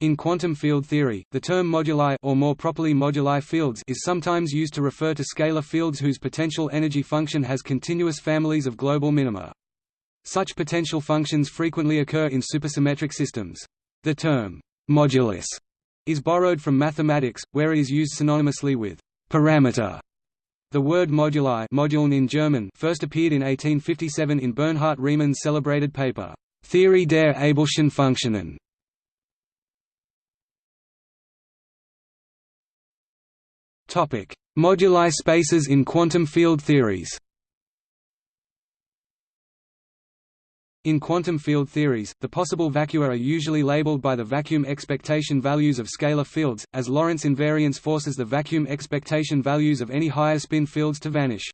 In quantum field theory, the term moduli or more properly moduli fields is sometimes used to refer to scalar fields whose potential energy function has continuous families of global minima. Such potential functions frequently occur in supersymmetric systems. The term modulus is borrowed from mathematics, where it is used synonymously with parameter. The word moduli Moduln in German first appeared in 1857 in Bernhard Riemann's celebrated paper, Theorie der Abelschen Funktionen. Moduli spaces in quantum field theories In quantum field theories, the possible vacua are usually labeled by the vacuum expectation values of scalar fields, as Lorentz invariance forces the vacuum expectation values of any higher spin fields to vanish.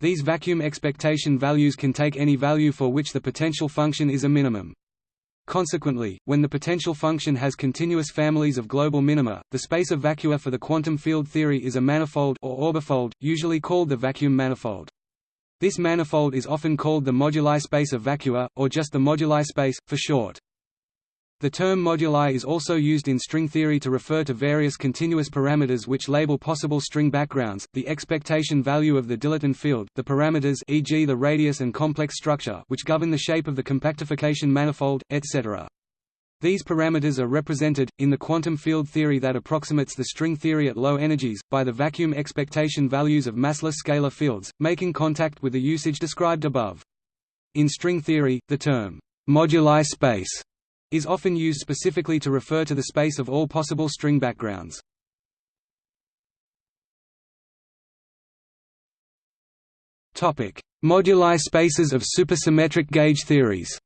These vacuum expectation values can take any value for which the potential function is a minimum. Consequently, when the potential function has continuous families of global minima, the space of vacua for the quantum field theory is a manifold or orbifold, usually called the vacuum manifold. This manifold is often called the moduli space of vacua, or just the moduli space, for short. The term moduli is also used in string theory to refer to various continuous parameters which label possible string backgrounds, the expectation value of the dilaton field, the parameters e.g. the radius and complex structure which govern the shape of the compactification manifold, etc. These parameters are represented, in the quantum field theory that approximates the string theory at low energies, by the vacuum expectation values of massless scalar fields, making contact with the usage described above. In string theory, the term, moduli space, is often used specifically to refer to the space of all possible string backgrounds. Topic: Moduli spaces of supersymmetric gauge theories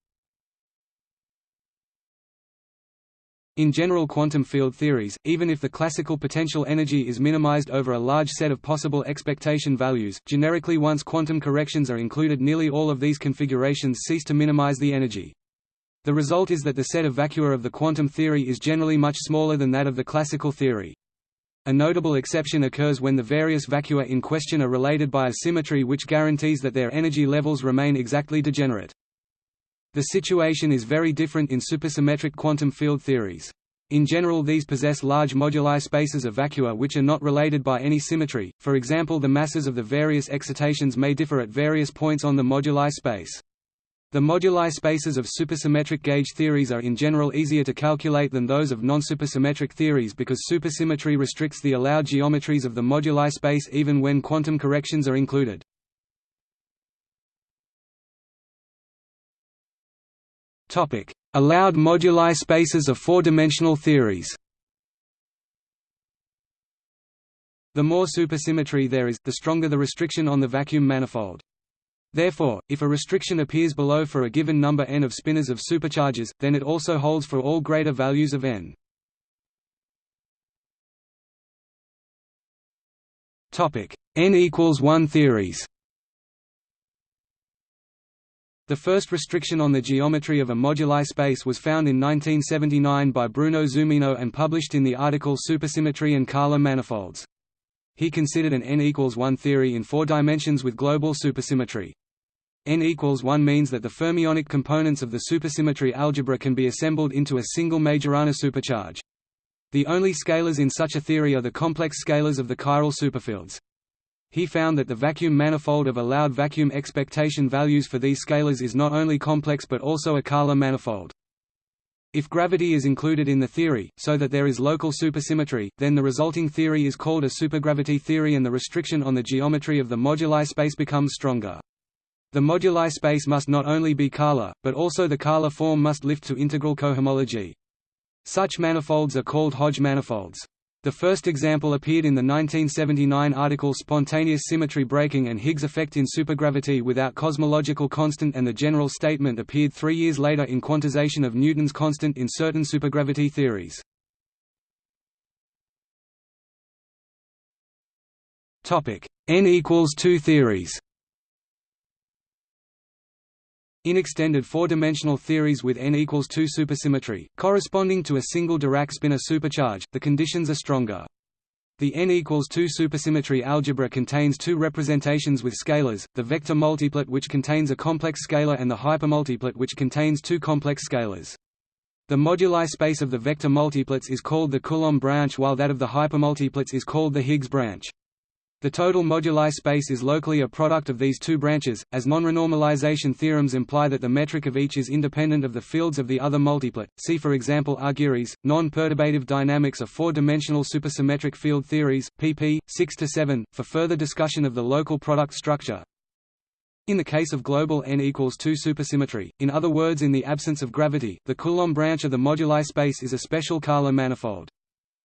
In general quantum field theories, even if the classical potential energy is minimized over a large set of possible expectation values, generically once quantum corrections are included nearly all of these configurations cease to minimize the energy. The result is that the set of vacua of the quantum theory is generally much smaller than that of the classical theory. A notable exception occurs when the various vacua in question are related by a symmetry which guarantees that their energy levels remain exactly degenerate. The situation is very different in supersymmetric quantum field theories. In general these possess large moduli spaces of vacua which are not related by any symmetry, for example the masses of the various excitations may differ at various points on the moduli space. The moduli spaces of supersymmetric gauge theories are in general easier to calculate than those of non-supersymmetric theories because supersymmetry restricts the allowed geometries of the moduli space even when quantum corrections are included. Topic: Allowed moduli spaces of four-dimensional theories. The more supersymmetry there is, the stronger the restriction on the vacuum manifold. Therefore, if a restriction appears below for a given number n of spinors of supercharges, then it also holds for all greater values of n. Topic: n equals 1 theories. The first restriction on the geometry of a moduli space was found in 1979 by Bruno Zumino and published in the article Supersymmetry and Kähler manifolds. He considered an n equals 1 theory in four dimensions with global supersymmetry. n equals 1 means that the fermionic components of the supersymmetry algebra can be assembled into a single Majorana supercharge. The only scalars in such a theory are the complex scalars of the chiral superfields. He found that the vacuum manifold of allowed vacuum expectation values for these scalars is not only complex but also a Kähler manifold. If gravity is included in the theory, so that there is local supersymmetry, then the resulting theory is called a supergravity theory and the restriction on the geometry of the moduli space becomes stronger. The moduli space must not only be Kähler, but also the Kähler form must lift to integral cohomology. Such manifolds are called Hodge manifolds. The first example appeared in the 1979 article Spontaneous Symmetry Breaking and Higgs Effect in Supergravity without Cosmological Constant and the general statement appeared three years later in Quantization of Newton's constant in certain supergravity theories. N equals 2 theories in extended four-dimensional theories with n equals 2 supersymmetry, corresponding to a single Dirac spinor supercharge, the conditions are stronger. The n equals 2 supersymmetry algebra contains two representations with scalars, the vector multiplet which contains a complex scalar and the hypermultiplet which contains two complex scalars. The moduli space of the vector multiplets is called the Coulomb branch while that of the hypermultiplets is called the Higgs branch. The total moduli space is locally a product of these two branches, as non-renormalization theorems imply that the metric of each is independent of the fields of the other multiplet. See for example Argyres, non-perturbative dynamics of four-dimensional supersymmetric field theories, pp. 6 to 7, for further discussion of the local product structure. In the case of global n equals 2 supersymmetry, in other words in the absence of gravity, the Coulomb branch of the moduli space is a special Kähler manifold.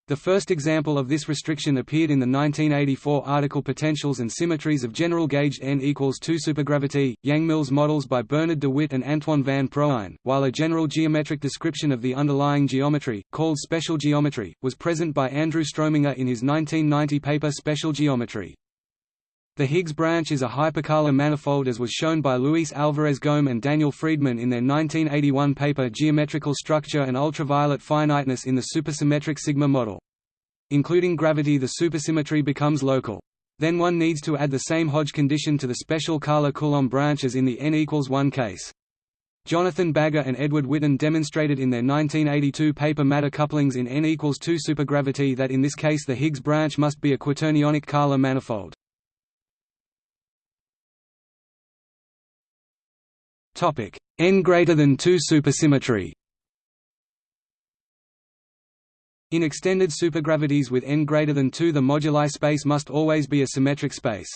The first example of this restriction appeared in the 1984 article Potentials and Symmetries of General Gauge N equals 2 supergravity, Yang-Mills models by Bernard de Wit and Antoine van Proeyen, while a general geometric description of the underlying geometry, called special geometry, was present by Andrew Strominger in his 1990 paper Special Geometry. The Higgs branch is a hyperkähler manifold as was shown by Luis Alvarez Gaumé and Daniel Freedman in their 1981 paper Geometrical Structure and Ultraviolet Finiteness in the Supersymmetric Sigma Model. Including gravity the supersymmetry becomes local. Then one needs to add the same Hodge condition to the special Kähler-Coulomb branch as in the n equals 1 case. Jonathan Bagger and Edward Witten demonstrated in their 1982 paper matter couplings in n equals 2 supergravity that in this case the Higgs branch must be a quaternionic Kähler manifold. Topic n greater than 2 supersymmetry. In extended supergravities with n greater than 2 the moduli space must always be a symmetric space.